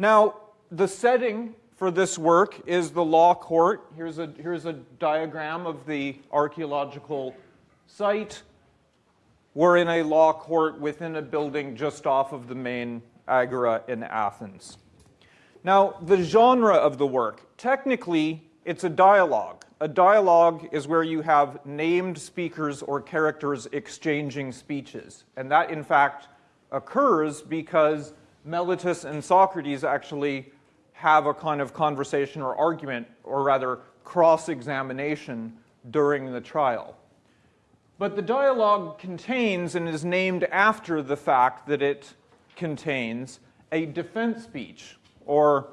Now, the setting for this work is the law court. Here's a, here's a diagram of the archaeological site. We're in a law court within a building just off of the main agora in Athens. Now, the genre of the work, technically, it's a dialogue. A dialogue is where you have named speakers or characters exchanging speeches. And that, in fact, occurs because Meletus and Socrates actually have a kind of conversation or argument, or rather cross-examination during the trial. But the dialogue contains and is named after the fact that it contains a defense speech or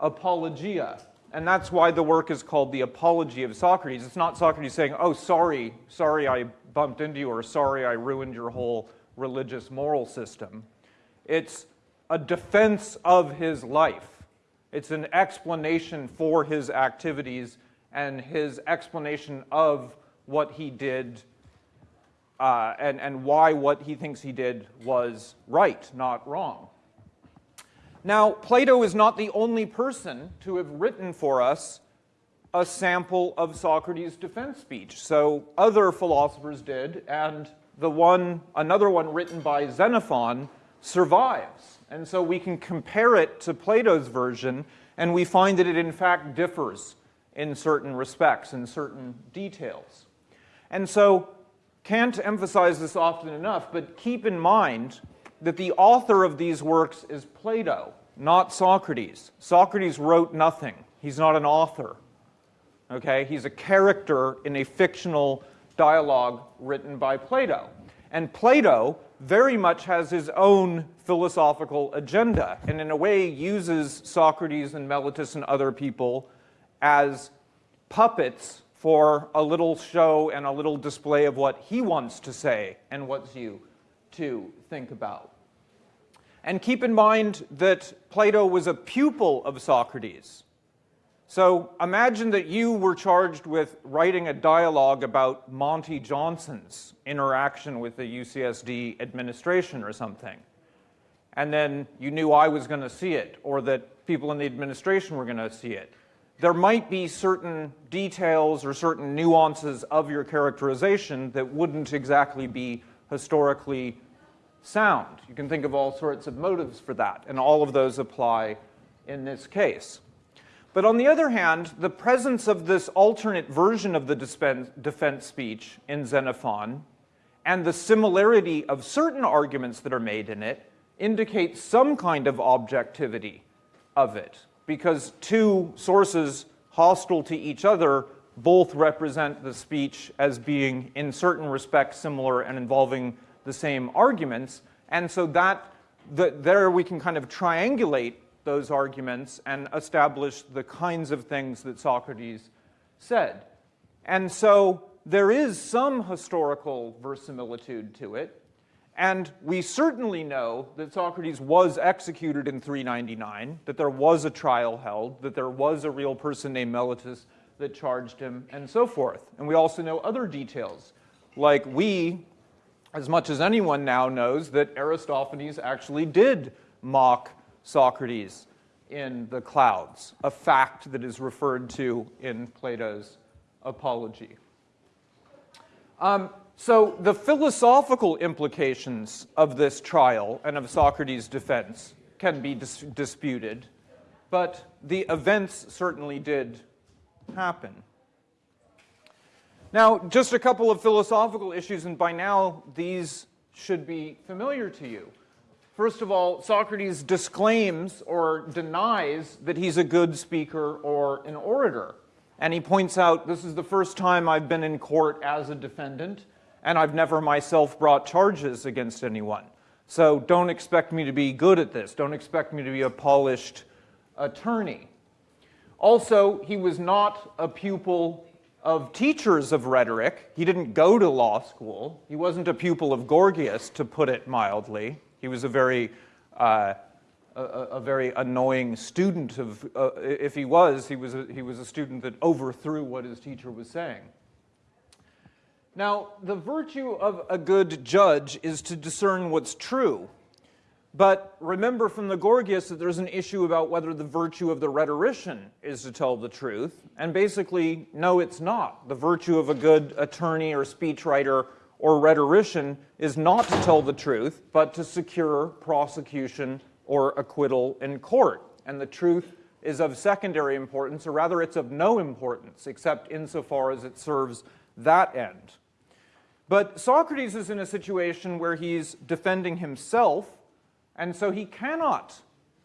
apologia. And that's why the work is called the Apology of Socrates. It's not Socrates saying, oh, sorry, sorry I bumped into you, or sorry I ruined your whole religious moral system. It's a defense of his life. It's an explanation for his activities and his explanation of what he did uh, and, and why what he thinks he did was right, not wrong. Now, Plato is not the only person to have written for us a sample of Socrates' defense speech. So other philosophers did, and the one, another one written by Xenophon survives. And so we can compare it to Plato's version, and we find that it in fact differs in certain respects, in certain details. And so can't emphasize this often enough, but keep in mind that the author of these works is Plato, not Socrates. Socrates wrote nothing. He's not an author. Okay? He's a character in a fictional dialogue written by Plato. And Plato very much has his own philosophical agenda, and in a way uses Socrates and Meletus and other people as puppets for a little show and a little display of what he wants to say and wants you to think about. And keep in mind that Plato was a pupil of Socrates. So imagine that you were charged with writing a dialogue about Monte Johnson's interaction with the UCSD administration or something. And then you knew I was going to see it, or that people in the administration were going to see it. There might be certain details or certain nuances of your characterization that wouldn't exactly be historically sound. You can think of all sorts of motives for that, and all of those apply in this case. But on the other hand, the presence of this alternate version of the defense speech in Xenophon and the similarity of certain arguments that are made in it indicates some kind of objectivity of it because two sources hostile to each other both represent the speech as being in certain respects similar and involving the same arguments. And so that the, there we can kind of triangulate those arguments and establish the kinds of things that Socrates said. And so there is some historical verisimilitude to it. And we certainly know that Socrates was executed in 399, that there was a trial held, that there was a real person named Meletus that charged him, and so forth. And we also know other details, like we, as much as anyone now knows, that Aristophanes actually did mock Socrates in the clouds, a fact that is referred to in Plato's Apology. Um, so the philosophical implications of this trial and of Socrates' defense can be dis disputed, but the events certainly did happen. Now, just a couple of philosophical issues, and by now these should be familiar to you. First of all, Socrates disclaims or denies that he's a good speaker or an orator. And he points out, this is the first time I've been in court as a defendant, and I've never myself brought charges against anyone. So don't expect me to be good at this. Don't expect me to be a polished attorney. Also, he was not a pupil of teachers of rhetoric. He didn't go to law school. He wasn't a pupil of Gorgias, to put it mildly. He was a very, uh, a, a, very annoying student of, uh, if he was, he was, a, he was a student that overthrew what his teacher was saying. Now, the virtue of a good judge is to discern what's true. But remember from the Gorgias that there's an issue about whether the virtue of the rhetorician is to tell the truth. And basically, no, it's not. The virtue of a good attorney or speechwriter or rhetorician is not to tell the truth, but to secure prosecution or acquittal in court. And the truth is of secondary importance, or rather, it's of no importance, except insofar as it serves that end. But Socrates is in a situation where he's defending himself and so he cannot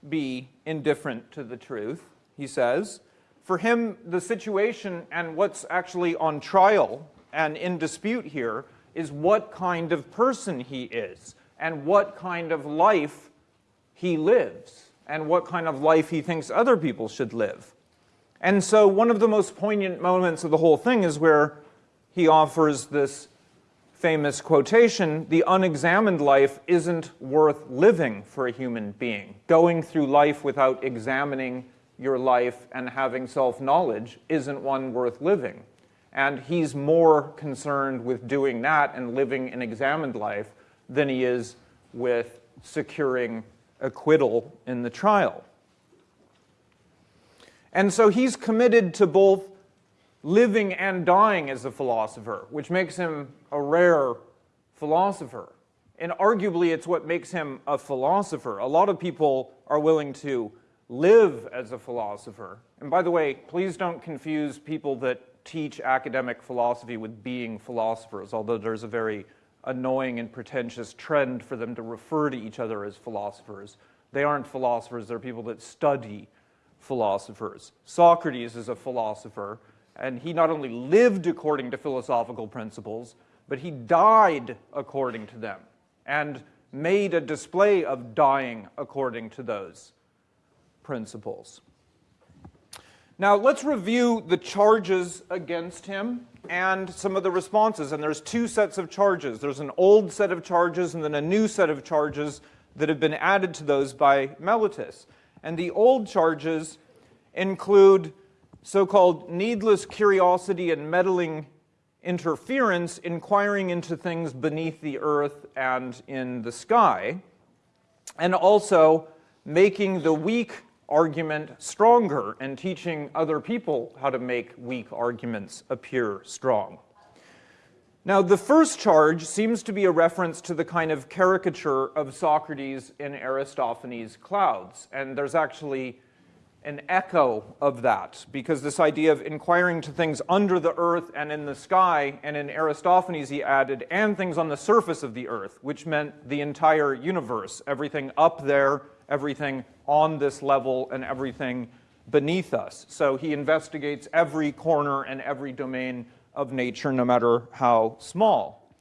be indifferent to the truth, he says. For him, the situation and what's actually on trial and in dispute here is what kind of person he is and what kind of life he lives and what kind of life he thinks other people should live. And so one of the most poignant moments of the whole thing is where he offers this famous quotation, the unexamined life isn't worth living for a human being. Going through life without examining your life and having self-knowledge isn't one worth living. And he's more concerned with doing that and living an examined life than he is with securing acquittal in the trial. And so he's committed to both living and dying as a philosopher, which makes him a rare philosopher. And arguably, it's what makes him a philosopher. A lot of people are willing to live as a philosopher. And by the way, please don't confuse people that teach academic philosophy with being philosophers, although there's a very annoying and pretentious trend for them to refer to each other as philosophers. They aren't philosophers, they're people that study philosophers. Socrates is a philosopher, and he not only lived according to philosophical principles, but he died according to them and made a display of dying according to those principles. Now, let's review the charges against him and some of the responses. And there's two sets of charges. There's an old set of charges and then a new set of charges that have been added to those by Meletus. And the old charges include so-called needless curiosity and meddling interference, inquiring into things beneath the earth and in the sky, and also making the weak argument stronger and teaching other people how to make weak arguments appear strong. Now, the first charge seems to be a reference to the kind of caricature of Socrates in Aristophanes' Clouds, and there's actually an echo of that, because this idea of inquiring to things under the earth and in the sky, and in Aristophanes he added, and things on the surface of the earth, which meant the entire universe, everything up there, everything on this level, and everything beneath us. So he investigates every corner and every domain of nature, no matter how small.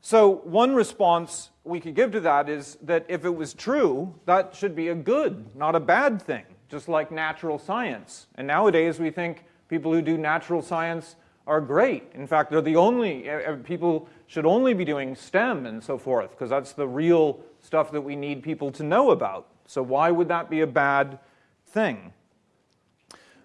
So one response we could give to that is that if it was true, that should be a good, not a bad thing just like natural science. And nowadays we think people who do natural science are great. In fact, they're the only, eh, eh, people should only be doing STEM and so forth, because that's the real stuff that we need people to know about. So why would that be a bad thing?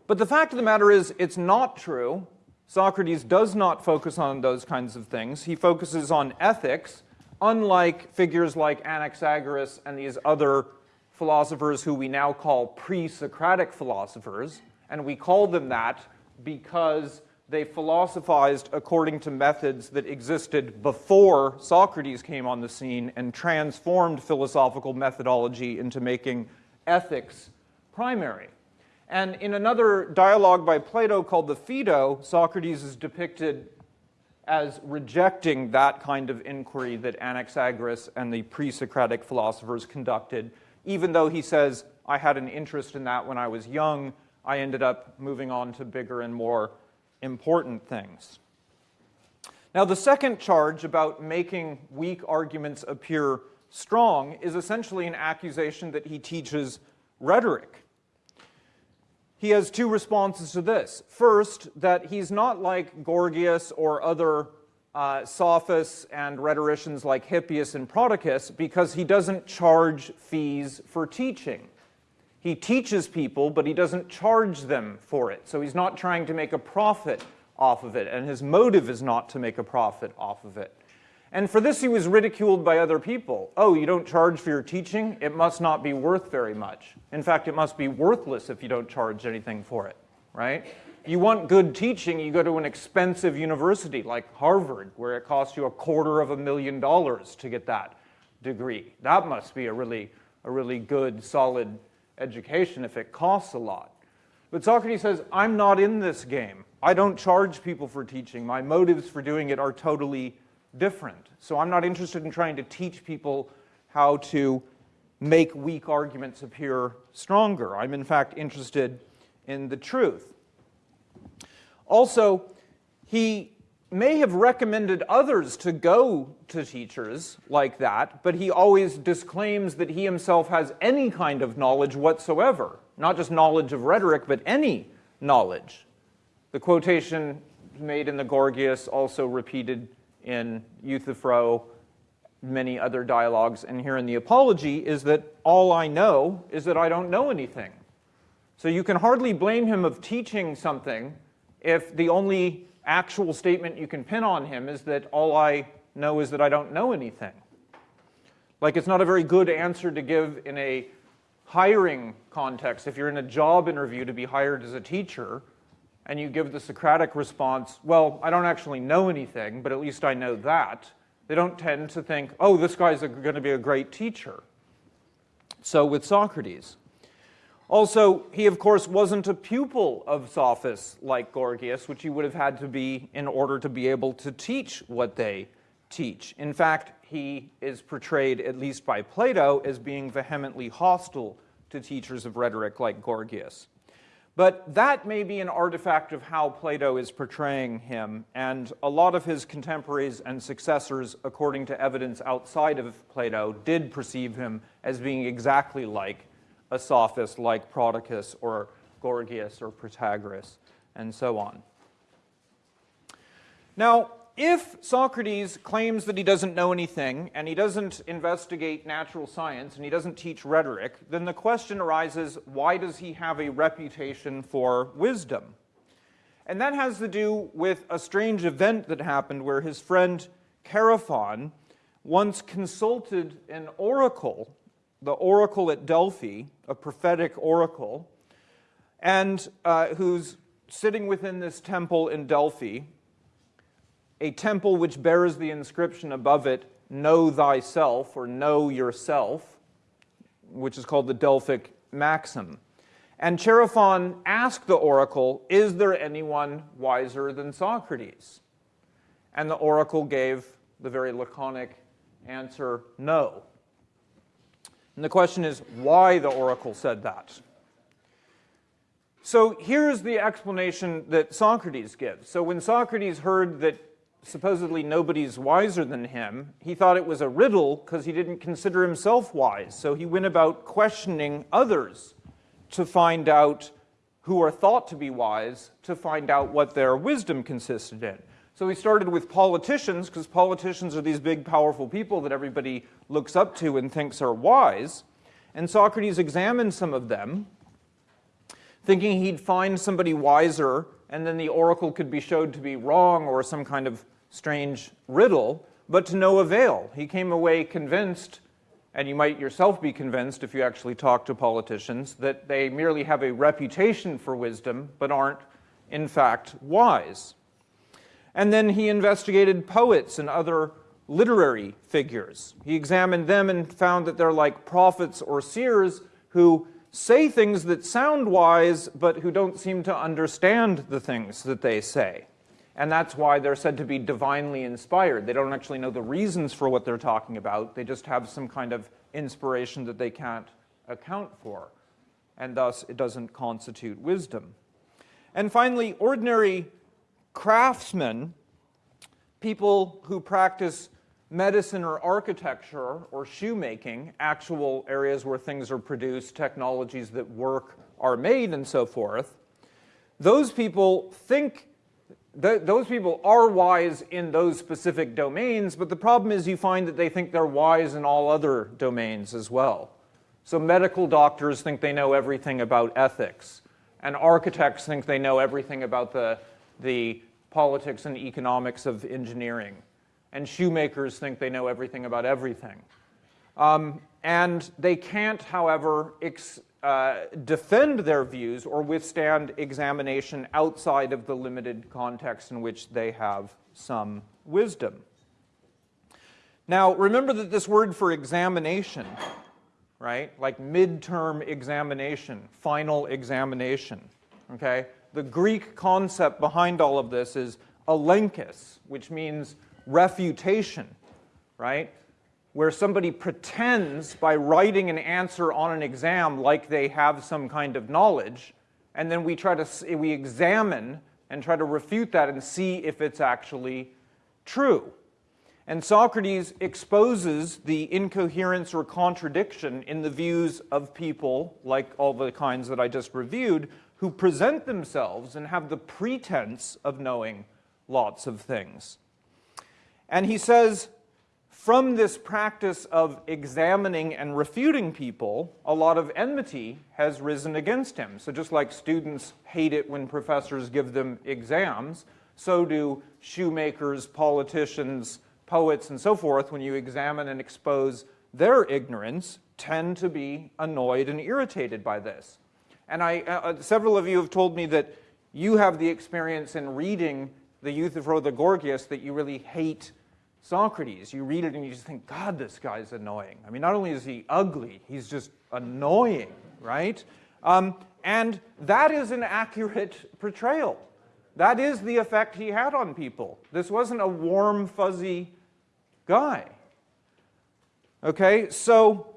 But the fact of the matter is, it's not true. Socrates does not focus on those kinds of things. He focuses on ethics, unlike figures like Anaxagoras and these other philosophers who we now call pre-Socratic philosophers, and we call them that because they philosophized according to methods that existed before Socrates came on the scene and transformed philosophical methodology into making ethics primary. And in another dialogue by Plato called the Phaedo, Socrates is depicted as rejecting that kind of inquiry that Anaxagoras and the pre-Socratic philosophers conducted even though he says, I had an interest in that when I was young, I ended up moving on to bigger and more important things. Now, the second charge about making weak arguments appear strong is essentially an accusation that he teaches rhetoric. He has two responses to this. First, that he's not like Gorgias or other uh, sophists and rhetoricians like Hippias and Prodicus because he doesn't charge fees for teaching. He teaches people, but he doesn't charge them for it. So he's not trying to make a profit off of it, and his motive is not to make a profit off of it. And for this, he was ridiculed by other people. Oh, you don't charge for your teaching? It must not be worth very much. In fact, it must be worthless if you don't charge anything for it, right? You want good teaching, you go to an expensive university like Harvard, where it costs you a quarter of a million dollars to get that degree. That must be a really, a really good, solid education if it costs a lot. But Socrates says, I'm not in this game. I don't charge people for teaching. My motives for doing it are totally different. So I'm not interested in trying to teach people how to make weak arguments appear stronger. I'm in fact interested in the truth. Also, he may have recommended others to go to teachers like that, but he always disclaims that he himself has any kind of knowledge whatsoever. Not just knowledge of rhetoric, but any knowledge. The quotation made in the Gorgias, also repeated in Euthyphro, many other dialogues, and here in the Apology, is that all I know is that I don't know anything. So you can hardly blame him of teaching something if the only actual statement you can pin on him is that all I know is that I don't know anything. Like it's not a very good answer to give in a hiring context. If you're in a job interview to be hired as a teacher, and you give the Socratic response, well, I don't actually know anything, but at least I know that, they don't tend to think, oh, this guy's going to be a great teacher. So with Socrates. Also, he of course wasn't a pupil of sophists like Gorgias, which he would have had to be in order to be able to teach what they teach. In fact, he is portrayed, at least by Plato, as being vehemently hostile to teachers of rhetoric like Gorgias. But that may be an artifact of how Plato is portraying him, and a lot of his contemporaries and successors, according to evidence outside of Plato, did perceive him as being exactly like a sophist like Prodicus or Gorgias or Protagoras, and so on. Now, if Socrates claims that he doesn't know anything and he doesn't investigate natural science and he doesn't teach rhetoric, then the question arises, why does he have a reputation for wisdom? And that has to do with a strange event that happened where his friend Chaerephon once consulted an oracle, the oracle at Delphi, a prophetic oracle, and uh, who's sitting within this temple in Delphi, a temple which bears the inscription above it, Know thyself, or Know yourself, which is called the Delphic maxim. And Chaerephon asked the oracle, Is there anyone wiser than Socrates? And the oracle gave the very laconic answer, No. And the question is why the oracle said that. So here's the explanation that Socrates gives. So when Socrates heard that supposedly nobody's wiser than him, he thought it was a riddle because he didn't consider himself wise. So he went about questioning others to find out who are thought to be wise, to find out what their wisdom consisted in. So he started with politicians, because politicians are these big, powerful people that everybody looks up to and thinks are wise. And Socrates examined some of them, thinking he'd find somebody wiser, and then the oracle could be showed to be wrong or some kind of strange riddle, but to no avail. He came away convinced, and you might yourself be convinced if you actually talk to politicians, that they merely have a reputation for wisdom, but aren't, in fact, wise. And then he investigated poets and other literary figures. He examined them and found that they're like prophets or seers who say things that sound wise, but who don't seem to understand the things that they say. And that's why they're said to be divinely inspired. They don't actually know the reasons for what they're talking about. They just have some kind of inspiration that they can't account for. And thus, it doesn't constitute wisdom. And finally, ordinary craftsmen, people who practice medicine or architecture or shoemaking, actual areas where things are produced, technologies that work are made, and so forth, those people think th those people are wise in those specific domains, but the problem is you find that they think they're wise in all other domains as well. So medical doctors think they know everything about ethics, and architects think they know everything about the, the politics and economics of engineering. and shoemakers think they know everything about everything. Um, and they can't, however, uh, defend their views or withstand examination outside of the limited context in which they have some wisdom. Now, remember that this word for examination, right, like midterm examination, final examination, okay? The Greek concept behind all of this is elenchus, which means refutation, right? Where somebody pretends by writing an answer on an exam like they have some kind of knowledge, and then we try to we examine and try to refute that and see if it's actually true. And Socrates exposes the incoherence or contradiction in the views of people, like all the kinds that I just reviewed, who present themselves and have the pretense of knowing lots of things. And he says, from this practice of examining and refuting people, a lot of enmity has risen against him. So just like students hate it when professors give them exams, so do shoemakers, politicians, poets, and so forth, when you examine and expose their ignorance, tend to be annoyed and irritated by this. And I, uh, uh several of you have told me that you have the experience in reading the Euthyphro the Gorgias that you really hate Socrates. You read it and you just think, God, this guy's annoying. I mean, not only is he ugly, he's just annoying, right? Um, and that is an accurate portrayal. That is the effect he had on people. This wasn't a warm, fuzzy guy. Okay, so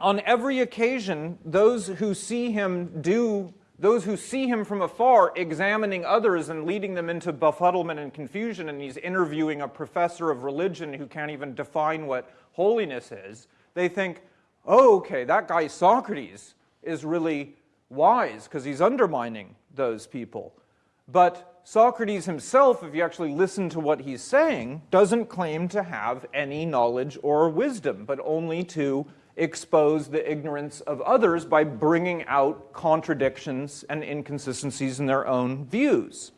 on every occasion, those who see him do, those who see him from afar examining others and leading them into befuddlement and confusion, and he's interviewing a professor of religion who can't even define what holiness is, they think, oh, okay, that guy Socrates is really wise because he's undermining those people. But Socrates himself, if you actually listen to what he's saying, doesn't claim to have any knowledge or wisdom, but only to expose the ignorance of others by bringing out contradictions and inconsistencies in their own views.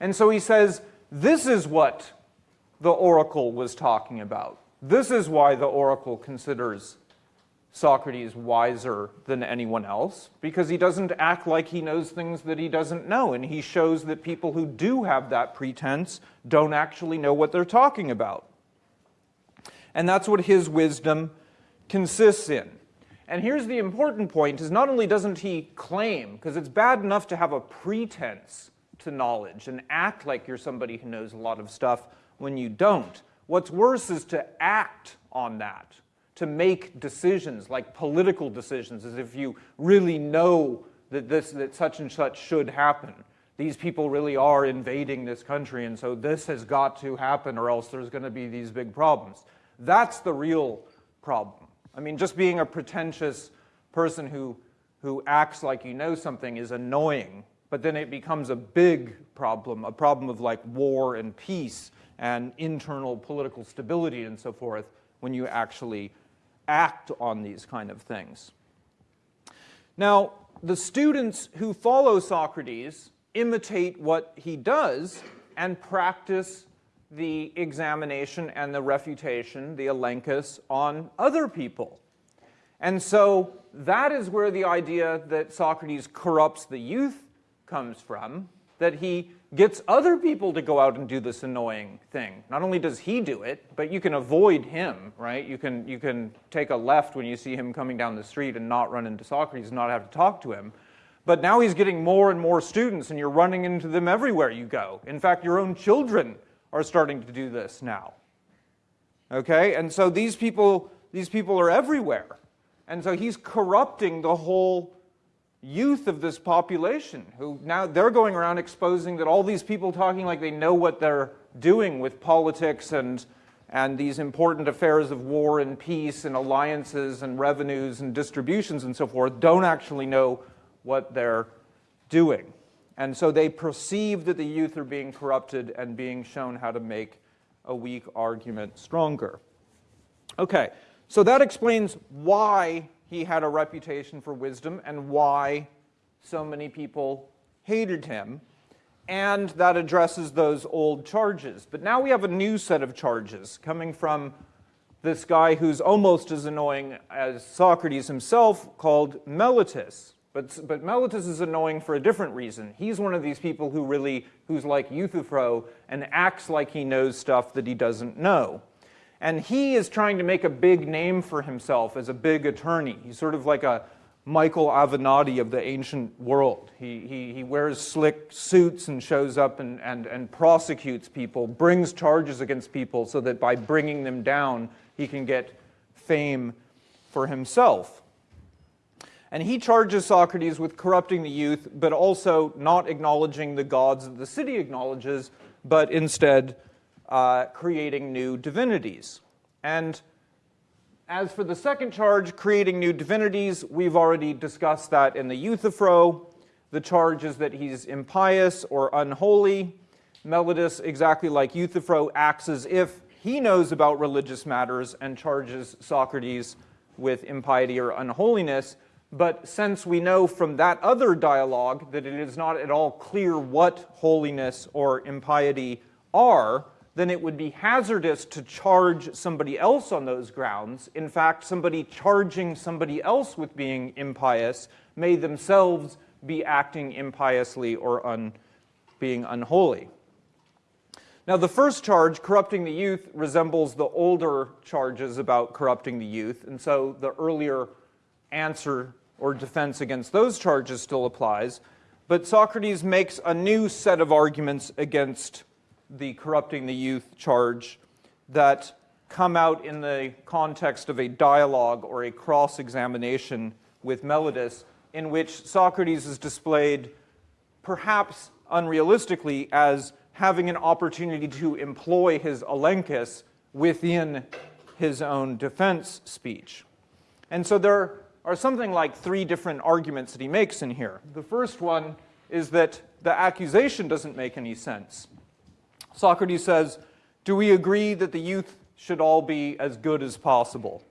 And so he says, this is what the oracle was talking about. This is why the oracle considers Socrates wiser than anyone else because he doesn't act like he knows things that he doesn't know. And he shows that people who do have that pretense don't actually know what they're talking about. And that's what his wisdom consists in. And here's the important point is not only doesn't he claim, because it's bad enough to have a pretense to knowledge and act like you're somebody who knows a lot of stuff when you don't. What's worse is to act on that to make decisions, like political decisions, as if you really know that, this, that such and such should happen. These people really are invading this country, and so this has got to happen, or else there's going to be these big problems. That's the real problem. I mean, just being a pretentious person who, who acts like you know something is annoying, but then it becomes a big problem, a problem of like war and peace and internal political stability and so forth when you actually act on these kind of things. Now, the students who follow Socrates imitate what he does and practice the examination and the refutation, the elenchus, on other people. And so that is where the idea that Socrates corrupts the youth comes from, that he gets other people to go out and do this annoying thing. Not only does he do it, but you can avoid him, right? You can, you can take a left when you see him coming down the street and not run into Socrates and not have to talk to him. But now he's getting more and more students and you're running into them everywhere you go. In fact, your own children are starting to do this now. Okay, and so these people, these people are everywhere. And so he's corrupting the whole youth of this population who now they're going around exposing that all these people talking like they know what they're doing with politics and and these important affairs of war and peace and alliances and revenues and distributions and so forth don't actually know what they're doing. And so they perceive that the youth are being corrupted and being shown how to make a weak argument stronger. Okay, so that explains why he had a reputation for wisdom and why so many people hated him. and that addresses those old charges. But now we have a new set of charges coming from this guy who's almost as annoying as Socrates himself called Meletus. But, but Meletus is annoying for a different reason. He's one of these people who really, who's like Euthyphro and acts like he knows stuff that he doesn't know. And he is trying to make a big name for himself as a big attorney. He's sort of like a Michael Avenatti of the ancient world. He, he, he wears slick suits and shows up and, and, and prosecutes people, brings charges against people so that by bringing them down, he can get fame for himself. And he charges Socrates with corrupting the youth, but also not acknowledging the gods that the city acknowledges, but instead uh, creating new divinities. And as for the second charge, creating new divinities, we've already discussed that in the Euthyphro. The charge is that he's impious or unholy. Meletus, exactly like Euthyphro, acts as if he knows about religious matters and charges Socrates with impiety or unholiness. But since we know from that other dialogue that it is not at all clear what holiness or impiety are, then it would be hazardous to charge somebody else on those grounds. In fact, somebody charging somebody else with being impious may themselves be acting impiously or un, being unholy. Now, the first charge, corrupting the youth, resembles the older charges about corrupting the youth, and so the earlier answer or defense against those charges still applies. But Socrates makes a new set of arguments against the corrupting the youth charge that come out in the context of a dialogue or a cross-examination with Meletus in which Socrates is displayed perhaps unrealistically as having an opportunity to employ his elenchus within his own defense speech. And so there are something like three different arguments that he makes in here. The first one is that the accusation doesn't make any sense. Socrates says, do we agree that the youth should all be as good as possible?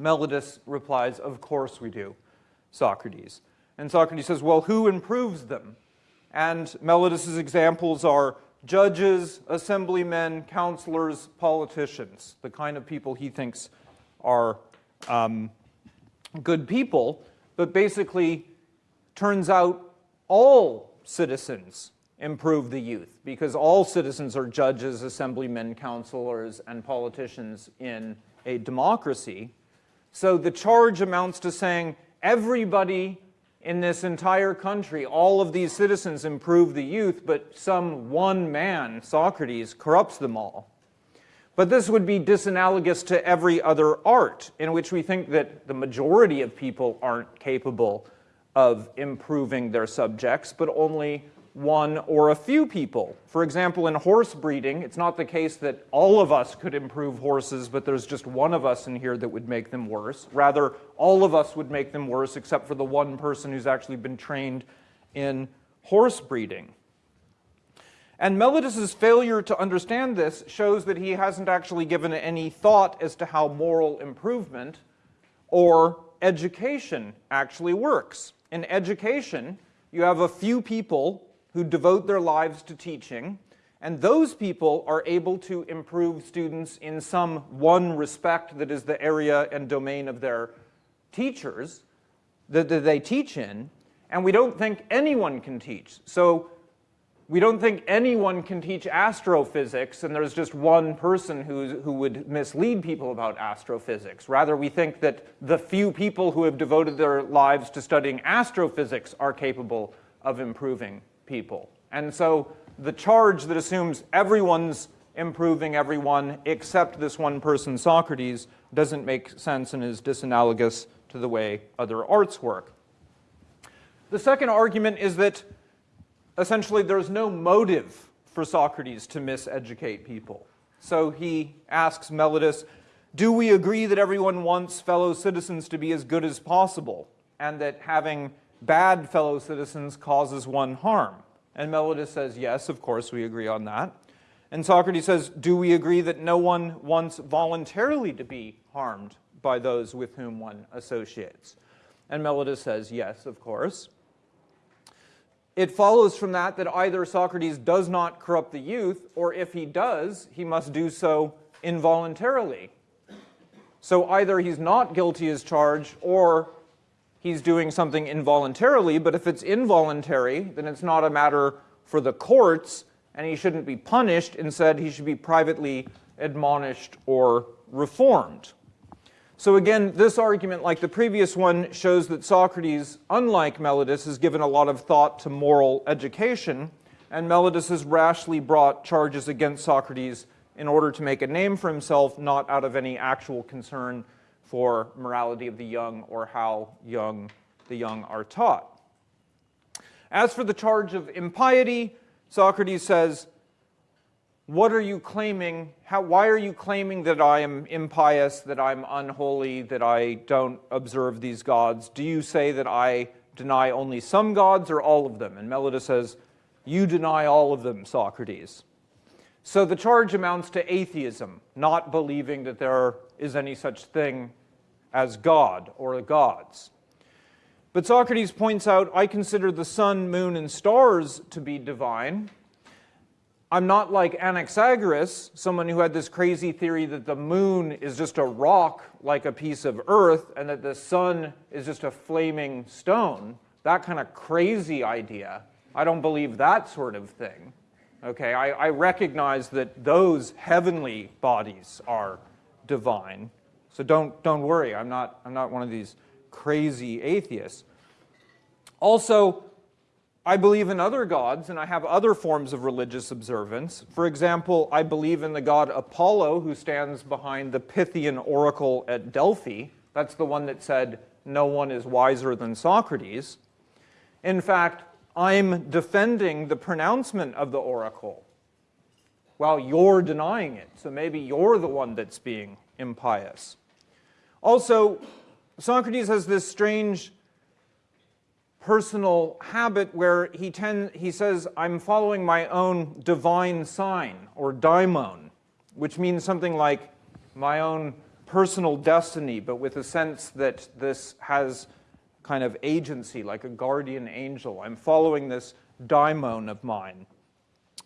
Meletus replies, of course we do, Socrates. And Socrates says, well, who improves them? And Meletus's examples are judges, assemblymen, counselors, politicians, the kind of people he thinks are um, good people, but basically turns out all citizens improve the youth because all citizens are judges, assemblymen, counselors, and politicians in a democracy. So the charge amounts to saying everybody in this entire country, all of these citizens improve the youth, but some one man, Socrates, corrupts them all. But this would be disanalogous to every other art in which we think that the majority of people aren't capable of improving their subjects, but only one or a few people. For example, in horse breeding, it's not the case that all of us could improve horses, but there's just one of us in here that would make them worse. Rather, all of us would make them worse except for the one person who's actually been trained in horse breeding. And Meletus's failure to understand this shows that he hasn't actually given any thought as to how moral improvement or education actually works. In education, you have a few people who devote their lives to teaching, and those people are able to improve students in some one respect that is the area and domain of their teachers that they teach in, and we don't think anyone can teach. So we don't think anyone can teach astrophysics and there's just one person who, who would mislead people about astrophysics. Rather, we think that the few people who have devoted their lives to studying astrophysics are capable of improving people. And so the charge that assumes everyone's improving everyone except this one person, Socrates, doesn't make sense and is disanalogous to the way other arts work. The second argument is that essentially there's no motive for Socrates to miseducate people. So he asks Meletus, do we agree that everyone wants fellow citizens to be as good as possible and that having bad fellow citizens causes one harm? And Meletus says, yes, of course, we agree on that. And Socrates says, do we agree that no one wants voluntarily to be harmed by those with whom one associates? And Meletus says, yes, of course. It follows from that that either Socrates does not corrupt the youth, or if he does, he must do so involuntarily. So either he's not guilty as charged, or he's doing something involuntarily, but if it's involuntary, then it's not a matter for the courts, and he shouldn't be punished. Instead, he should be privately admonished or reformed. So again, this argument, like the previous one, shows that Socrates, unlike Meletus, has given a lot of thought to moral education, and Meletus has rashly brought charges against Socrates in order to make a name for himself, not out of any actual concern for morality of the young or how young the young are taught. As for the charge of impiety, Socrates says, what are you claiming? How, why are you claiming that I am impious, that I'm unholy, that I don't observe these gods? Do you say that I deny only some gods or all of them? And Meletus says, you deny all of them, Socrates. So the charge amounts to atheism, not believing that there is any such thing as God or the gods. But Socrates points out, I consider the sun, moon, and stars to be divine, I'm not like Anaxagoras, someone who had this crazy theory that the moon is just a rock like a piece of earth and that the sun is just a flaming stone. That kind of crazy idea. I don't believe that sort of thing. Okay, I, I recognize that those heavenly bodies are divine. So don't, don't worry, I'm not, I'm not one of these crazy atheists. Also, I believe in other gods and I have other forms of religious observance. For example, I believe in the god Apollo who stands behind the Pythian oracle at Delphi. That's the one that said, no one is wiser than Socrates. In fact, I'm defending the pronouncement of the oracle while you're denying it. So maybe you're the one that's being impious. Also, Socrates has this strange personal habit where he, tend, he says, I'm following my own divine sign, or daimon, which means something like my own personal destiny, but with a sense that this has kind of agency, like a guardian angel. I'm following this daimon of mine.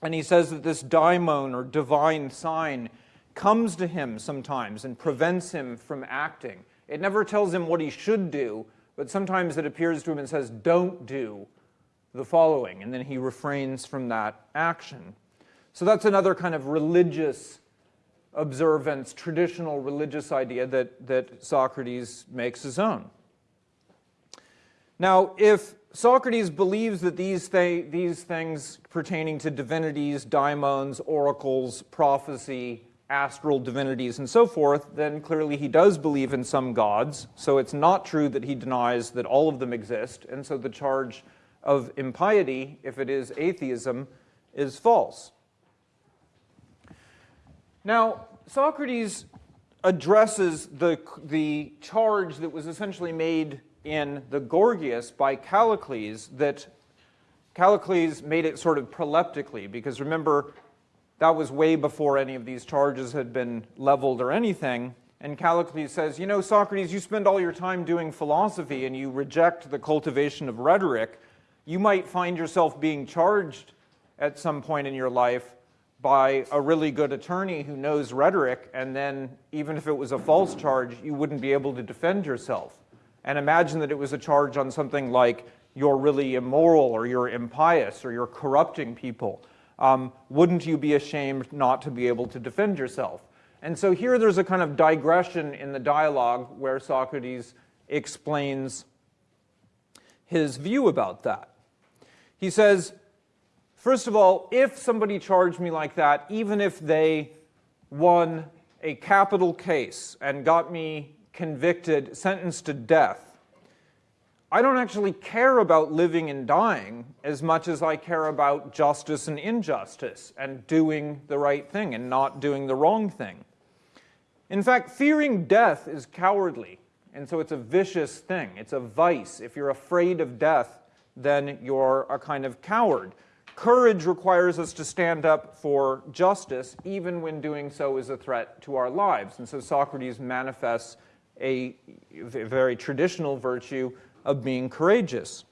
And he says that this daimon, or divine sign, comes to him sometimes and prevents him from acting. It never tells him what he should do, but sometimes it appears to him and says, don't do the following, and then he refrains from that action. So that's another kind of religious observance, traditional religious idea that, that Socrates makes his own. Now, if Socrates believes that these, th these things pertaining to divinities, daimons, oracles, prophecy, astral divinities and so forth, then clearly he does believe in some gods. So it's not true that he denies that all of them exist. And so the charge of impiety, if it is atheism, is false. Now, Socrates addresses the, the charge that was essentially made in the Gorgias by Callicles that Callicles made it sort of proleptically, because remember, that was way before any of these charges had been leveled or anything. And Callicles says, you know, Socrates, you spend all your time doing philosophy and you reject the cultivation of rhetoric. You might find yourself being charged at some point in your life by a really good attorney who knows rhetoric, and then even if it was a false charge, you wouldn't be able to defend yourself. And imagine that it was a charge on something like you're really immoral or you're impious or you're corrupting people um, wouldn't you be ashamed not to be able to defend yourself? And so here there's a kind of digression in the dialogue where Socrates explains his view about that. He says, first of all, if somebody charged me like that, even if they won a capital case and got me convicted, sentenced to death, I don't actually care about living and dying as much as I care about justice and injustice and doing the right thing and not doing the wrong thing. In fact, fearing death is cowardly, and so it's a vicious thing. It's a vice. If you're afraid of death, then you're a kind of coward. Courage requires us to stand up for justice, even when doing so is a threat to our lives. And so Socrates manifests a very traditional virtue of being courageous.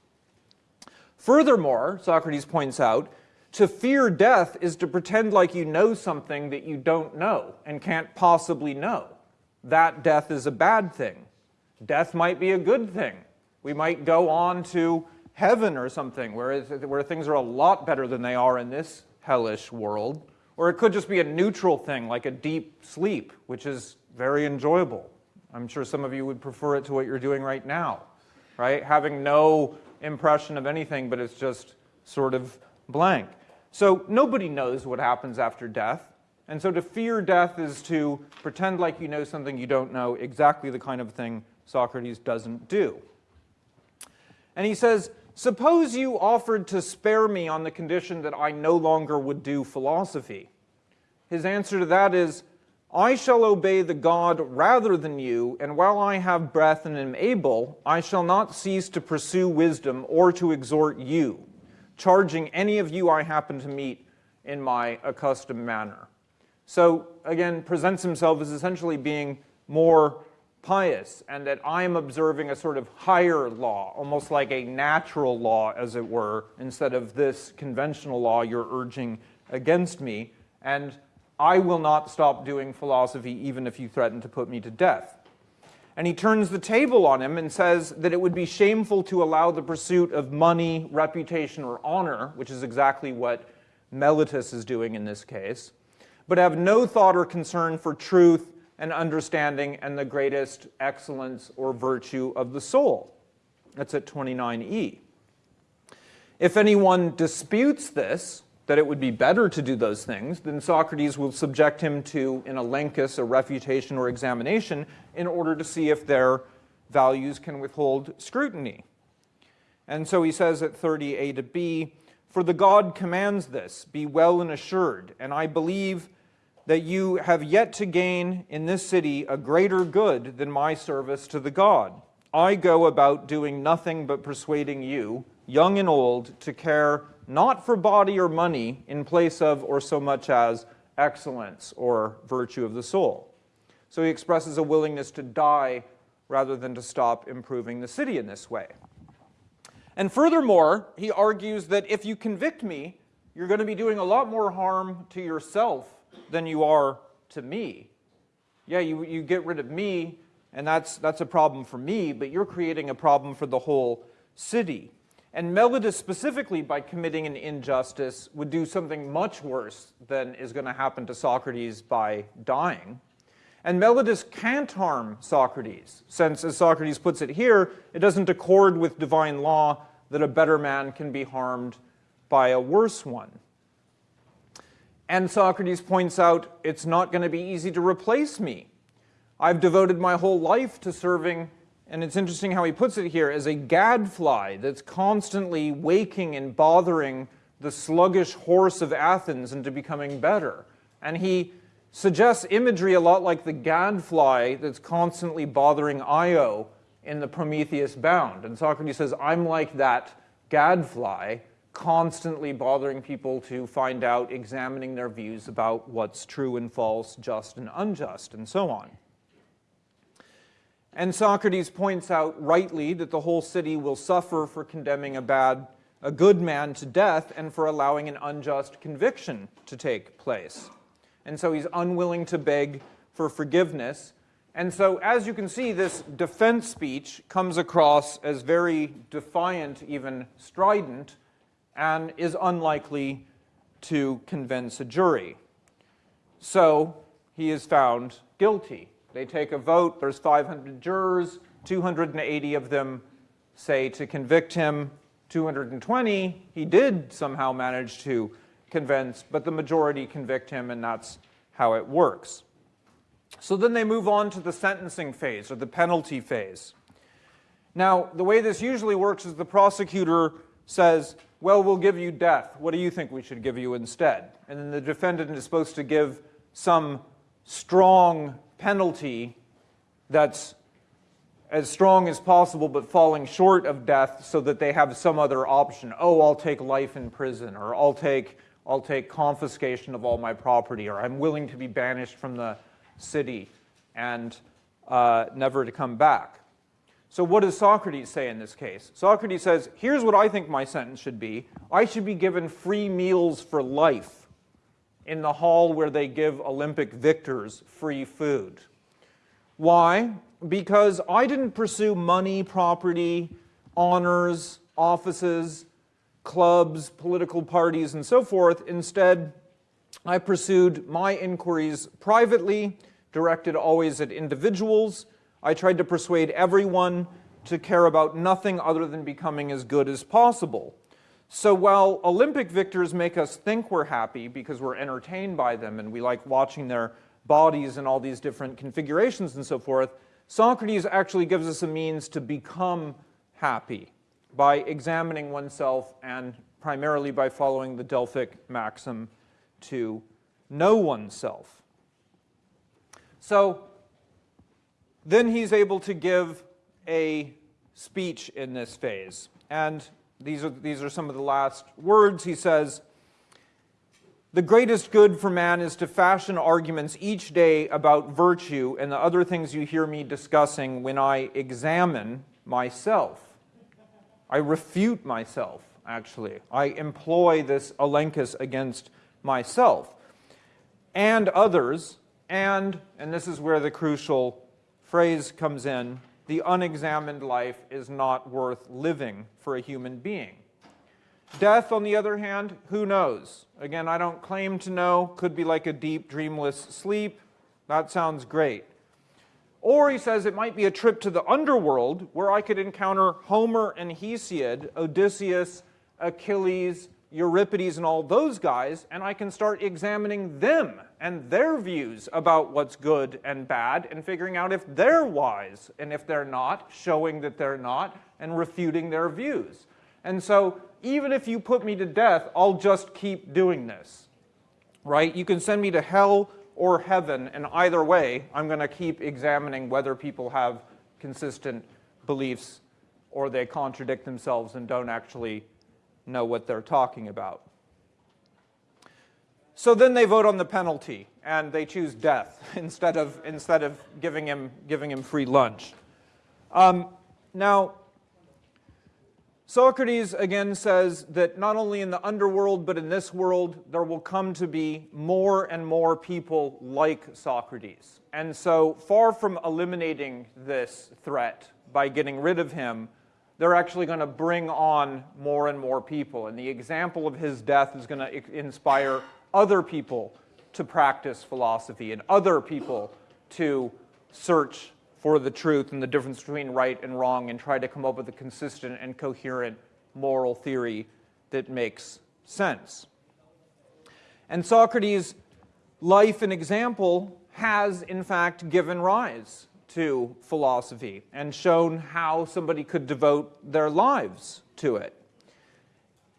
Furthermore, Socrates points out, to fear death is to pretend like you know something that you don't know and can't possibly know. That death is a bad thing. Death might be a good thing. We might go on to heaven or something where, where things are a lot better than they are in this hellish world. Or it could just be a neutral thing like a deep sleep, which is very enjoyable. I'm sure some of you would prefer it to what you're doing right now, right? Having no impression of anything, but it's just sort of blank. So nobody knows what happens after death. And so to fear death is to pretend like you know something you don't know, exactly the kind of thing Socrates doesn't do. And he says, Suppose you offered to spare me on the condition that I no longer would do philosophy. His answer to that is, I shall obey the God rather than you, and while I have breath and am able, I shall not cease to pursue wisdom or to exhort you, charging any of you I happen to meet in my accustomed manner. So, again, presents himself as essentially being more pious and that I am observing a sort of higher law, almost like a natural law, as it were, instead of this conventional law you're urging against me. And I will not stop doing philosophy even if you threaten to put me to death. And he turns the table on him and says that it would be shameful to allow the pursuit of money, reputation, or honor, which is exactly what Meletus is doing in this case, but have no thought or concern for truth and understanding and the greatest excellence or virtue of the soul. That's at 29e. If anyone disputes this, that it would be better to do those things, then Socrates will subject him to an elenchus, a refutation or examination, in order to see if their values can withhold scrutiny. And so he says at 30a to b, For the God commands this, be well and assured, and I believe that you have yet to gain in this city a greater good than my service to the God. I go about doing nothing but persuading you, young and old, to care not for body or money in place of or so much as excellence or virtue of the soul. So he expresses a willingness to die rather than to stop improving the city in this way. And furthermore, he argues that if you convict me, you're going to be doing a lot more harm to yourself than you are to me. Yeah, you, you get rid of me, and that's, that's a problem for me, but you're creating a problem for the whole city. And Meletus specifically, by committing an injustice, would do something much worse than is going to happen to Socrates by dying. And Meletus can't harm Socrates, since, as Socrates puts it here, it doesn't accord with divine law that a better man can be harmed by a worse one. And Socrates points out, it's not going to be easy to replace me. I've devoted my whole life to serving, and it's interesting how he puts it here, as a gadfly that's constantly waking and bothering the sluggish horse of Athens into becoming better. And he suggests imagery a lot like the gadfly that's constantly bothering Io in the Prometheus Bound. And Socrates says, I'm like that gadfly constantly bothering people to find out, examining their views about what's true and false, just and unjust, and so on. And Socrates points out rightly that the whole city will suffer for condemning a bad, a good man to death and for allowing an unjust conviction to take place. And so he's unwilling to beg for forgiveness. And so, as you can see, this defense speech comes across as very defiant, even strident, and is unlikely to convince a jury. So he is found guilty. They take a vote, there's 500 jurors, 280 of them say to convict him, 220 he did somehow manage to convince, but the majority convict him and that's how it works. So then they move on to the sentencing phase or the penalty phase. Now, the way this usually works is the prosecutor says, well, we'll give you death. What do you think we should give you instead? And then the defendant is supposed to give some strong penalty that's as strong as possible but falling short of death so that they have some other option. Oh, I'll take life in prison, or I'll take, I'll take confiscation of all my property, or I'm willing to be banished from the city and uh, never to come back. So what does Socrates say in this case? Socrates says, here's what I think my sentence should be. I should be given free meals for life in the hall where they give Olympic victors free food. Why? Because I didn't pursue money, property, honors, offices, clubs, political parties, and so forth. Instead, I pursued my inquiries privately, directed always at individuals, I tried to persuade everyone to care about nothing other than becoming as good as possible. So while Olympic victors make us think we're happy because we're entertained by them and we like watching their bodies in all these different configurations and so forth, Socrates actually gives us a means to become happy by examining oneself and primarily by following the Delphic maxim to know oneself. So then he's able to give a speech in this phase. And these are, these are some of the last words. He says, The greatest good for man is to fashion arguments each day about virtue and the other things you hear me discussing when I examine myself. I refute myself, actually. I employ this elenchus against myself and others, and, and this is where the crucial phrase comes in, the unexamined life is not worth living for a human being. Death, on the other hand, who knows? Again, I don't claim to know. Could be like a deep, dreamless sleep. That sounds great. Or he says it might be a trip to the underworld where I could encounter Homer and Hesiod, Odysseus, Achilles, Euripides and all those guys, and I can start examining them and their views about what's good and bad and figuring out if they're wise and if they're not, showing that they're not, and refuting their views. And so even if you put me to death, I'll just keep doing this. Right? You can send me to hell or heaven, and either way, I'm going to keep examining whether people have consistent beliefs or they contradict themselves and don't actually know what they're talking about. So then they vote on the penalty and they choose death instead of, instead of giving, him, giving him free lunch. Um, now, Socrates again says that not only in the underworld but in this world there will come to be more and more people like Socrates. And so far from eliminating this threat by getting rid of him, they're actually going to bring on more and more people. And the example of his death is going to inspire other people to practice philosophy and other people to search for the truth and the difference between right and wrong and try to come up with a consistent and coherent moral theory that makes sense. And Socrates' life and example has, in fact, given rise to philosophy and shown how somebody could devote their lives to it.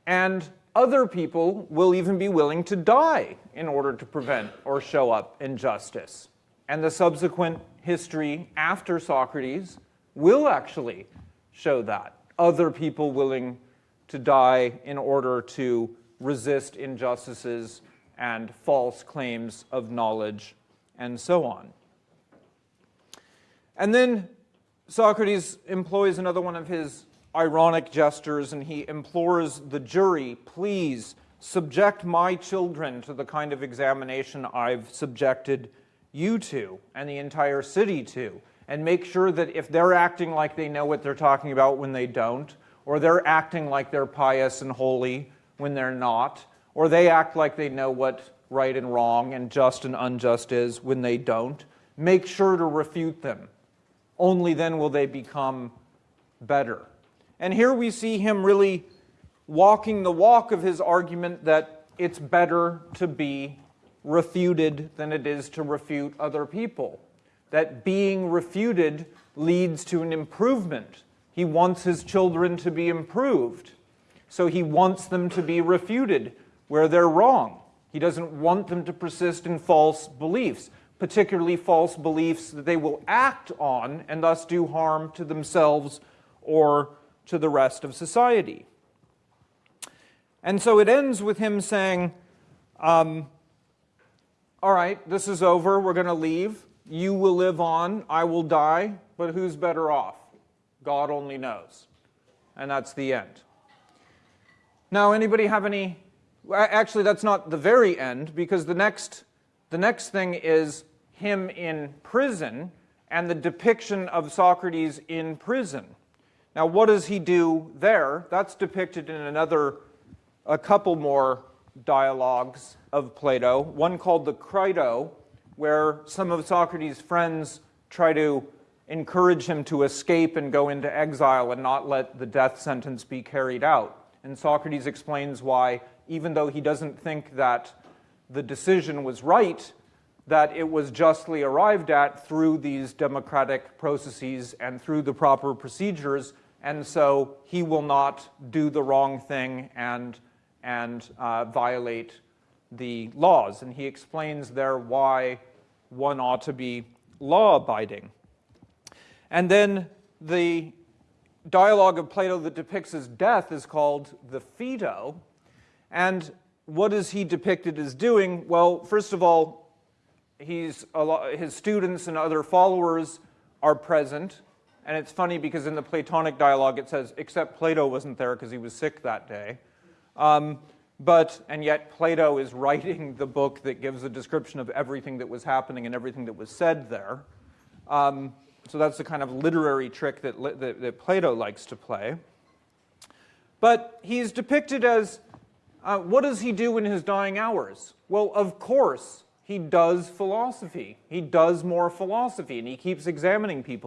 And other people will even be willing to die in order to prevent or show up injustice. And the subsequent history after Socrates will actually show that. Other people willing to die in order to resist injustices and false claims of knowledge and so on. And then Socrates employs another one of his ironic gestures and he implores the jury, please subject my children to the kind of examination I've subjected you to and the entire city to and make sure that if they're acting like they know what they're talking about when they don't, or they're acting like they're pious and holy when they're not, or they act like they know what right and wrong and just and unjust is when they don't, make sure to refute them only then will they become better. And here we see him really walking the walk of his argument that it's better to be refuted than it is to refute other people. That being refuted leads to an improvement. He wants his children to be improved. So he wants them to be refuted where they're wrong. He doesn't want them to persist in false beliefs particularly false beliefs that they will act on and thus do harm to themselves or to the rest of society. And so it ends with him saying, um, all right, this is over, we're going to leave. You will live on, I will die, but who's better off? God only knows. And that's the end. Now, anybody have any? Actually, that's not the very end because the next, the next thing is him in prison and the depiction of Socrates in prison. Now, what does he do there? That's depicted in another, a couple more dialogues of Plato. One called the Crito, where some of Socrates' friends try to encourage him to escape and go into exile and not let the death sentence be carried out. And Socrates explains why, even though he doesn't think that the decision was right, that it was justly arrived at through these democratic processes and through the proper procedures, and so he will not do the wrong thing and, and uh, violate the laws. And he explains there why one ought to be law abiding. And then the dialogue of Plato that depicts his death is called the Phaedo. And what is he depicted as doing? Well, first of all, he's his students and other followers are present. And it's funny because in the Platonic dialogue it says, except Plato wasn't there because he was sick that day. Um, but, and yet Plato is writing the book that gives a description of everything that was happening and everything that was said there. Um, so that's the kind of literary trick that, that, that Plato likes to play. But he's depicted as, uh, what does he do in his dying hours? Well, of course, he does philosophy. He does more philosophy, and he keeps examining people.